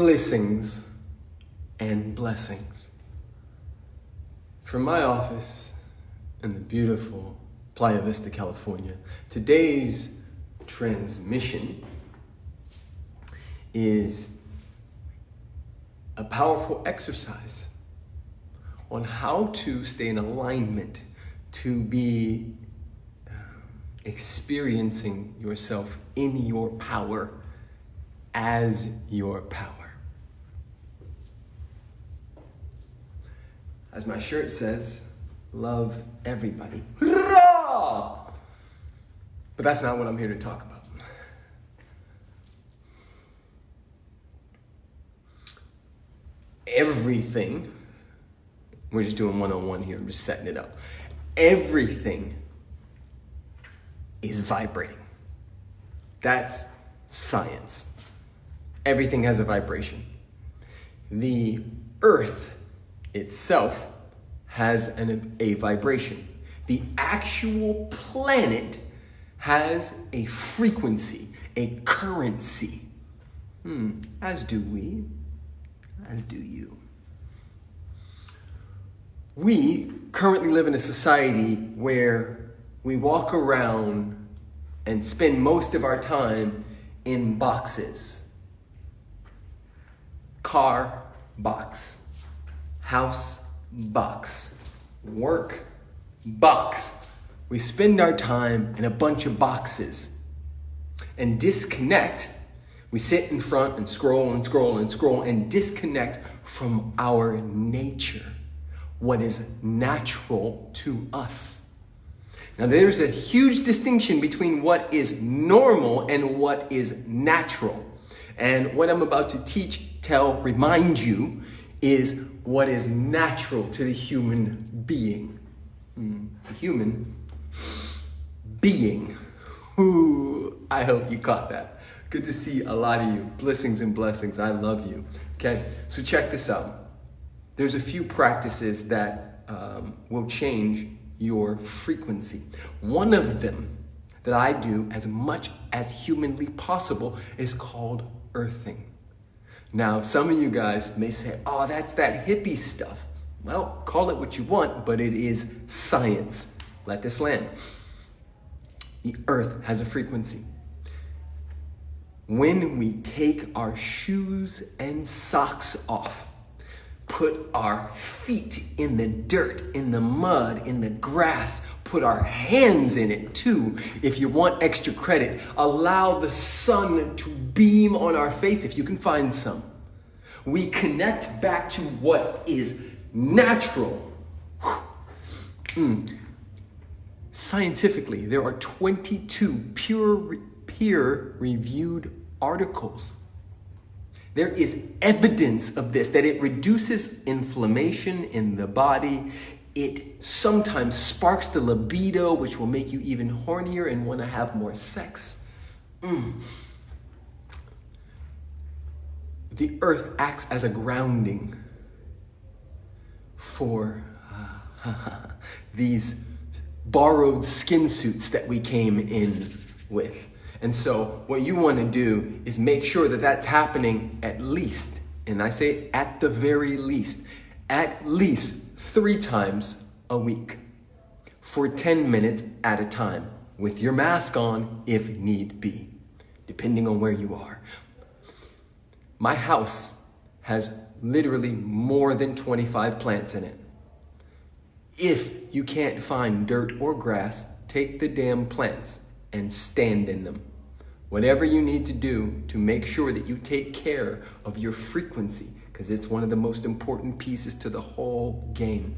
blessings and blessings. From my office in the beautiful Playa Vista, California, today's transmission is a powerful exercise on how to stay in alignment, to be um, experiencing yourself in your power as your power. As my shirt says, love everybody. But that's not what I'm here to talk about. Everything, we're just doing one on one here, I'm just setting it up. Everything is vibrating. That's science. Everything has a vibration. The earth itself has an, a vibration. The actual planet has a frequency, a currency. Hmm, as do we, as do you. We currently live in a society where we walk around and spend most of our time in boxes. Car, box. House, box. Work, box. We spend our time in a bunch of boxes and disconnect. We sit in front and scroll and scroll and scroll and disconnect from our nature, what is natural to us. Now, there's a huge distinction between what is normal and what is natural. And what I'm about to teach, tell, remind you is what is natural to the human being. Mm, human being. Ooh, I hope you caught that. Good to see a lot of you. Blessings and blessings. I love you. Okay, so check this out. There's a few practices that um, will change your frequency. One of them that I do as much as humanly possible is called earthing. Now, some of you guys may say, oh, that's that hippie stuff. Well, call it what you want, but it is science. Let this land. The earth has a frequency. When we take our shoes and socks off, put our feet in the dirt, in the mud, in the grass, put our hands in it too. If you want extra credit, allow the sun to beam on our face if you can find some. We connect back to what is natural. Mm. Scientifically, there are 22 pure, peer reviewed articles there is evidence of this, that it reduces inflammation in the body. It sometimes sparks the libido, which will make you even hornier and want to have more sex. Mm. The earth acts as a grounding for uh, these borrowed skin suits that we came in with. And so what you want to do is make sure that that's happening at least, and I say at the very least, at least three times a week for 10 minutes at a time with your mask on if need be, depending on where you are. My house has literally more than 25 plants in it. If you can't find dirt or grass, take the damn plants and stand in them. Whatever you need to do to make sure that you take care of your frequency, because it's one of the most important pieces to the whole game.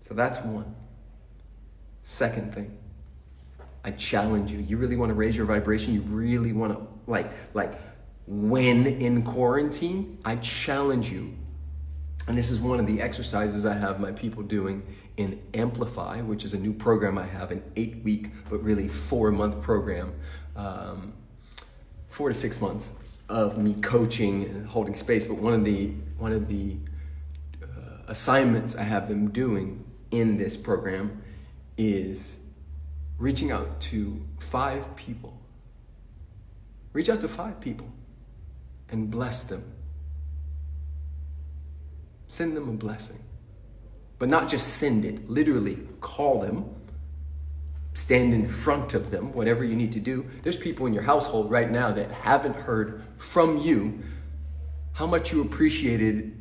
So that's one. Second thing, I challenge you. You really want to raise your vibration? You really want to, like, like, when in quarantine? I challenge you. And this is one of the exercises I have my people doing in Amplify, which is a new program I have, an eight week, but really four month program, um, four to six months of me coaching and holding space. But one of the, one of the uh, assignments I have them doing in this program is reaching out to five people. Reach out to five people and bless them. Send them a blessing. But not just send it, literally call them, stand in front of them, whatever you need to do. There's people in your household right now that haven't heard from you how much you appreciated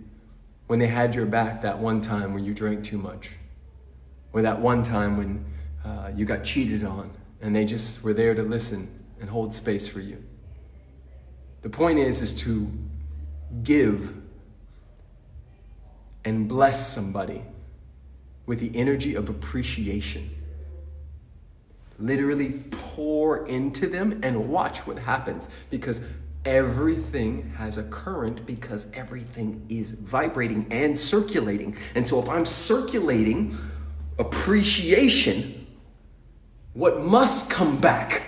when they had your back that one time when you drank too much, or that one time when uh, you got cheated on and they just were there to listen and hold space for you. The point is, is to give and bless somebody with the energy of appreciation. Literally pour into them and watch what happens because everything has a current because everything is vibrating and circulating. And so if I'm circulating appreciation, what must come back?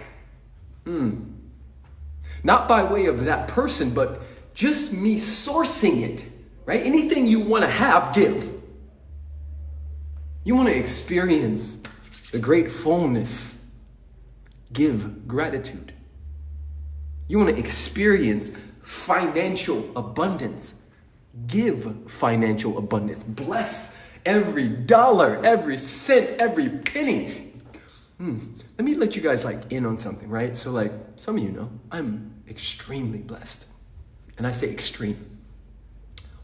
Mm. Not by way of that person, but just me sourcing it, right? Anything you want to have, give. You want to experience the great fullness, give gratitude. You want to experience financial abundance, give financial abundance. Bless every dollar, every cent, every penny. Hmm. Let me let you guys like in on something, right? So like some of you know, I'm extremely blessed. And I say extreme.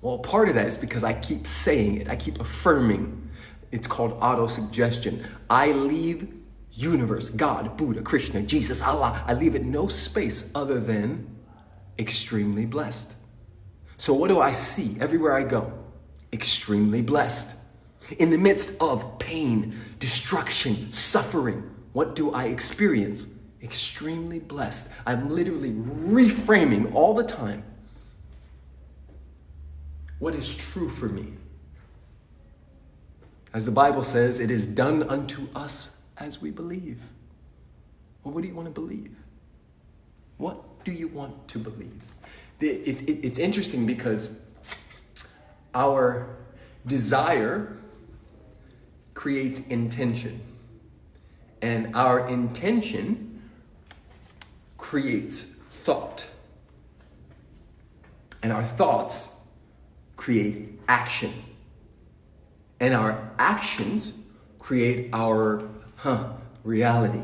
Well, part of that is because I keep saying it. I keep affirming. It's called auto-suggestion. I leave universe, God, Buddha, Krishna, Jesus, Allah. I leave it no space other than extremely blessed. So what do I see everywhere I go? Extremely blessed. In the midst of pain, destruction, suffering, what do I experience? Extremely blessed. I'm literally reframing all the time what is true for me. As the Bible says, it is done unto us as we believe. Well, what do you want to believe? What do you want to believe? It's, it's interesting because our desire creates intention, and our intention creates thought, and our thoughts create action, and our actions create our huh, reality.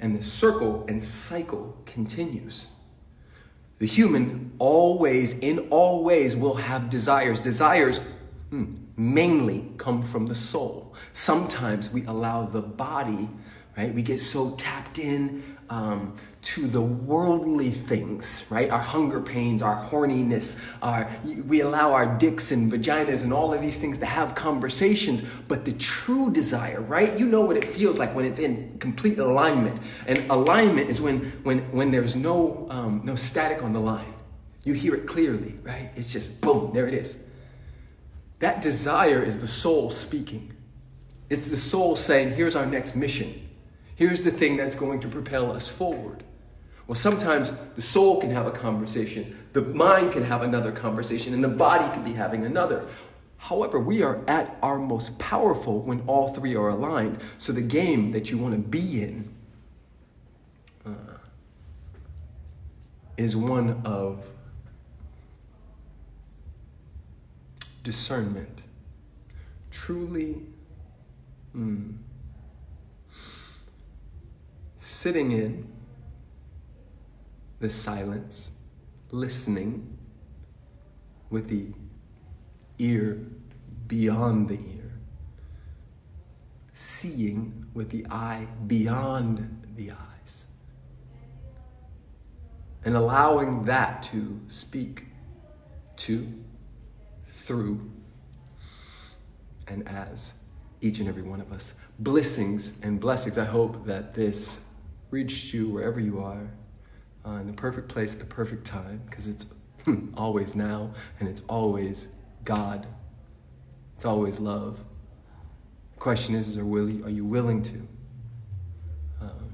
And the circle and cycle continues. The human always, in all ways, will have desires. Desires hmm, mainly come from the soul. Sometimes we allow the body, right? We get so tapped in um, to the worldly things, right? Our hunger pains, our horniness, our, we allow our dicks and vaginas and all of these things to have conversations, but the true desire, right? You know what it feels like when it's in complete alignment. And alignment is when, when, when there's no, um, no static on the line. You hear it clearly, right? It's just boom, there it is. That desire is the soul speaking. It's the soul saying, here's our next mission. Here's the thing that's going to propel us forward. Well, sometimes the soul can have a conversation, the mind can have another conversation, and the body can be having another. However, we are at our most powerful when all three are aligned. So the game that you want to be in uh, is one of discernment. Truly. Mm, sitting in the silence, listening with the ear beyond the ear, seeing with the eye beyond the eyes, and allowing that to speak to, through, and as each and every one of us. Blessings and blessings. I hope that this reached you wherever you are, uh, in the perfect place at the perfect time, because it's always now and it's always God. It's always love. The question is, is are, willing, are you willing to? Um,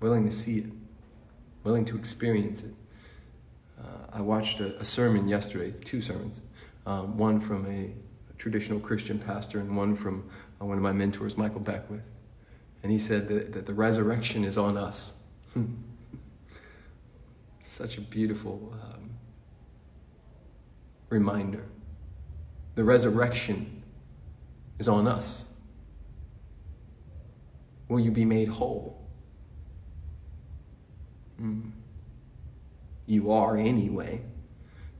willing to see it, willing to experience it. Uh, I watched a, a, sermon yesterday, two sermons, um, one from a, a, traditional Christian pastor and one from uh, one of my mentors, Michael Beckwith. And he said that, that the resurrection is on us. Such a beautiful um, reminder. The resurrection is on us. Will you be made whole? Mm. You are anyway.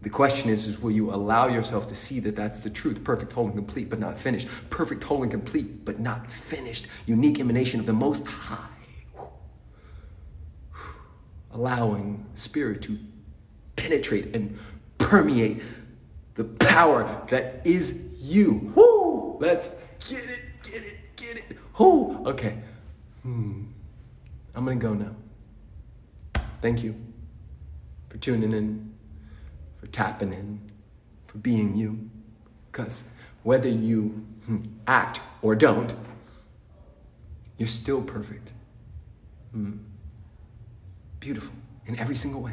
The question is, is will you allow yourself to see that that's the truth? Perfect, whole, and complete, but not finished. Perfect, whole, and complete, but not finished. Unique emanation of the Most High. Allowing spirit to penetrate and permeate the power that is you. Woo! Let's get it, get it, get it. Whoo! Okay. Hmm. I'm gonna go now. Thank you for tuning in, tapping in, for being you. Because whether you hmm, act or don't, you're still perfect. Mm. Beautiful in every single way.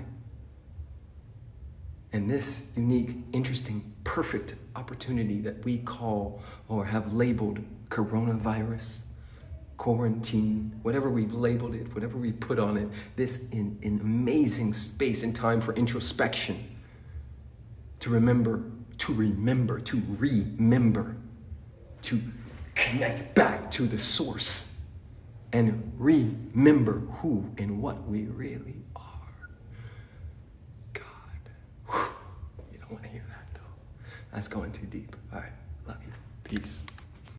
And this unique, interesting, perfect opportunity that we call or have labeled coronavirus, quarantine, whatever we've labeled it, whatever we put on it, this in, in amazing space and time for introspection, to remember, to remember, to remember, to connect back to the source and remember who and what we really are. God. Whew. You don't want to hear that though. That's going too deep. All right. Love you. Peace.